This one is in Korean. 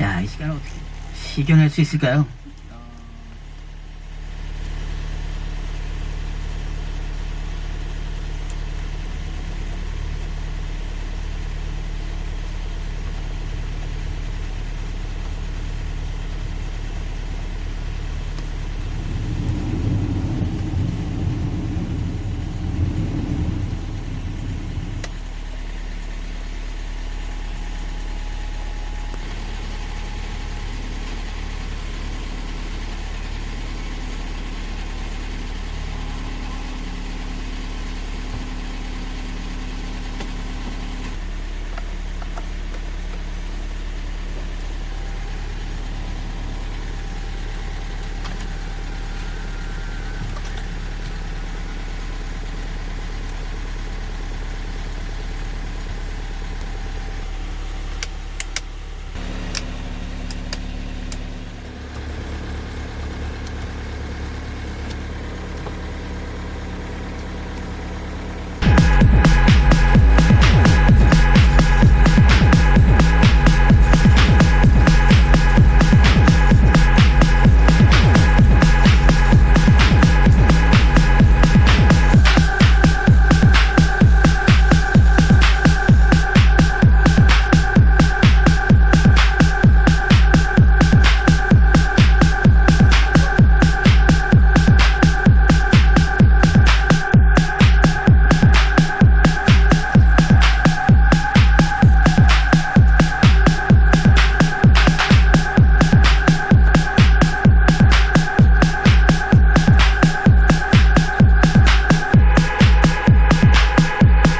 야, 이 시간 어떻게 시견할 수 있을까요?